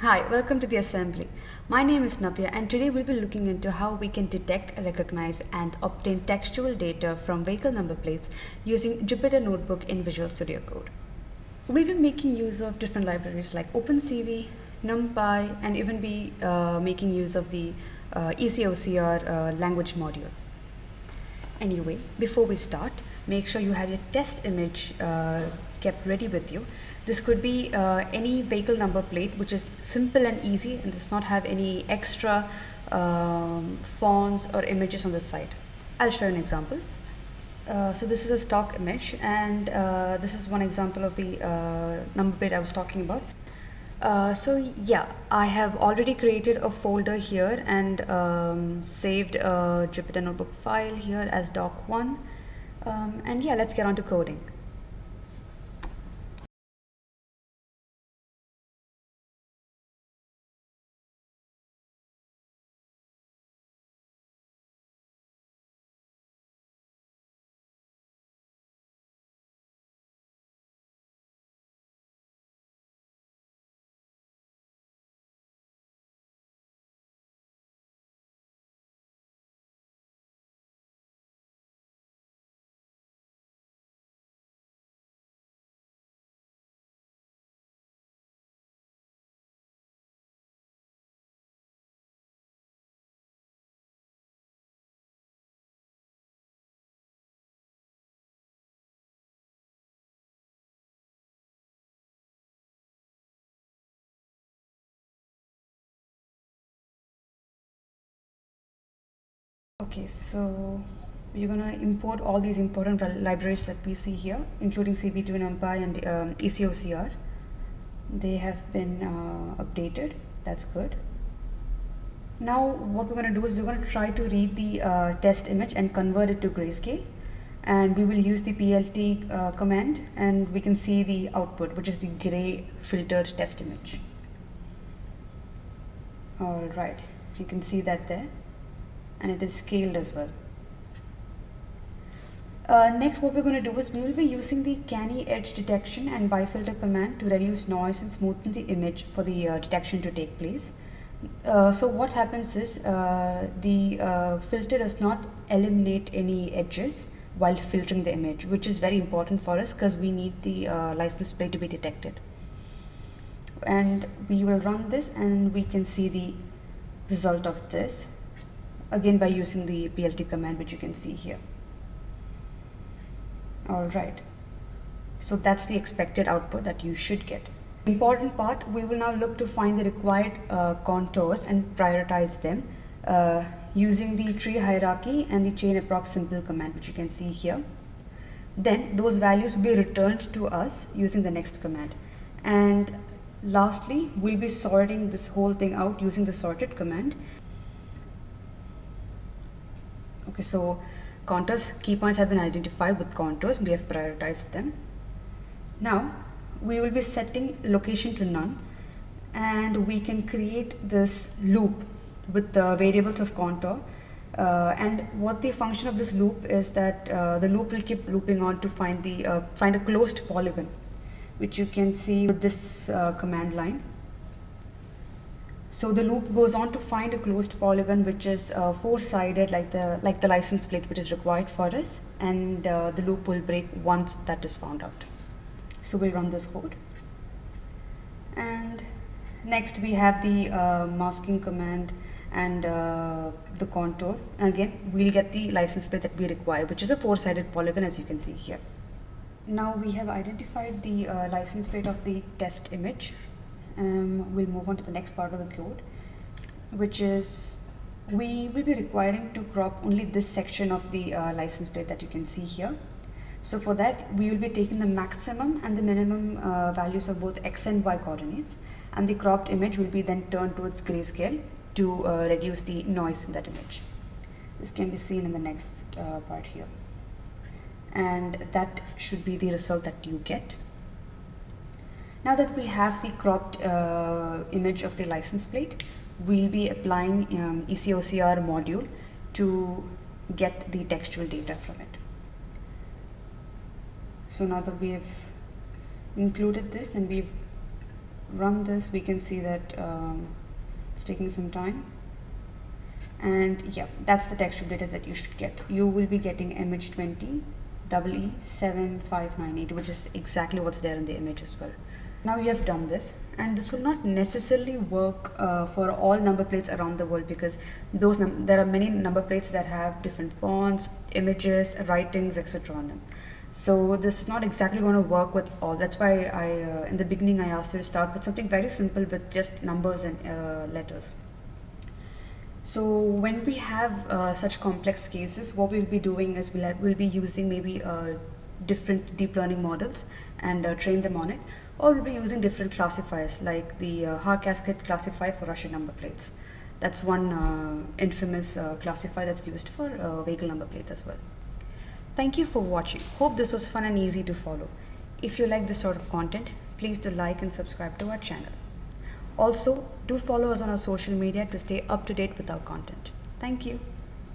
Hi, welcome to the assembly. My name is Navya and today we'll be looking into how we can detect, recognize and obtain textual data from vehicle number plates using Jupyter Notebook in Visual Studio Code. We'll be making use of different libraries like OpenCV, NumPy and even be uh, making use of the uh, EasyOCR uh, language module. Anyway, before we start, make sure you have your test image uh, kept ready with you. This could be uh, any vehicle number plate which is simple and easy and does not have any extra um, fonts or images on the side. I'll show you an example. Uh, so this is a stock image and uh, this is one example of the uh, number plate I was talking about. Uh, so yeah, I have already created a folder here and um, saved a Jupyter Notebook file here as doc1. Um, and yeah, let's get on to coding. Okay, so you're gonna import all these important libraries that we see here, including cv2 NumPy and um, EasyOCR. They have been uh, updated. That's good. Now what we're gonna do is we're gonna try to read the uh, test image and convert it to grayscale. And we will use the PLT uh, command and we can see the output, which is the gray filtered test image. All right, you can see that there and it is scaled as well. Uh, next what we're going to do is we will be using the canny edge detection and bifilter command to reduce noise and smoothen the image for the uh, detection to take place. Uh, so what happens is uh, the uh, filter does not eliminate any edges while filtering the image which is very important for us because we need the uh, license plate to be detected. And we will run this and we can see the result of this again by using the plt command which you can see here. All right. So that's the expected output that you should get. Important part we will now look to find the required uh, contours and prioritize them uh, using the tree hierarchy and the chain approx simple command which you can see here. Then those values will be returned to us using the next command. And lastly we'll be sorting this whole thing out using the sorted command okay so contours key points have been identified with contours we have prioritized them. Now we will be setting location to none and we can create this loop with the variables of contour. Uh, and what the function of this loop is that uh, the loop will keep looping on to find the uh, find a closed polygon which you can see with this uh, command line so the loop goes on to find a closed polygon which is uh, four-sided like the like the license plate which is required for us and uh, the loop will break once that is found out. So we'll run this code. And next we have the uh, masking command and uh, the contour. Again, we'll get the license plate that we require which is a four-sided polygon as you can see here. Now we have identified the uh, license plate of the test image um, we'll move on to the next part of the code which is we will be requiring to crop only this section of the uh, license plate that you can see here. So for that we will be taking the maximum and the minimum uh, values of both x and y coordinates and the cropped image will be then turned towards grayscale to uh, reduce the noise in that image. This can be seen in the next uh, part here. And that should be the result that you get now that we have the cropped uh, image of the license plate, we'll be applying um, EasyOCR module to get the textual data from it. So now that we've included this and we've run this we can see that um, it's taking some time. And yeah that's the textual data that you should get. You will be getting mh20 EE7598 which is exactly what's there in the image as well now you have done this and this will not necessarily work uh, for all number plates around the world because those there are many number plates that have different fonts images writings etc on them. So this is not exactly going to work with all. That's why I uh, in the beginning I asked you to start with something very simple with just numbers and uh, letters. So when we have uh, such complex cases, what we'll be doing is we'll, have, we'll be using maybe uh, different deep learning models and uh, train them on it, or we'll be using different classifiers like the uh, Haar cascade classifier for Russian number plates. That's one uh, infamous uh, classifier that's used for vehicle number plates as well. Thank you for watching. Hope this was fun and easy to follow. If you like this sort of content, please do like and subscribe to our channel. Also, do follow us on our social media to stay up to date with our content. Thank you.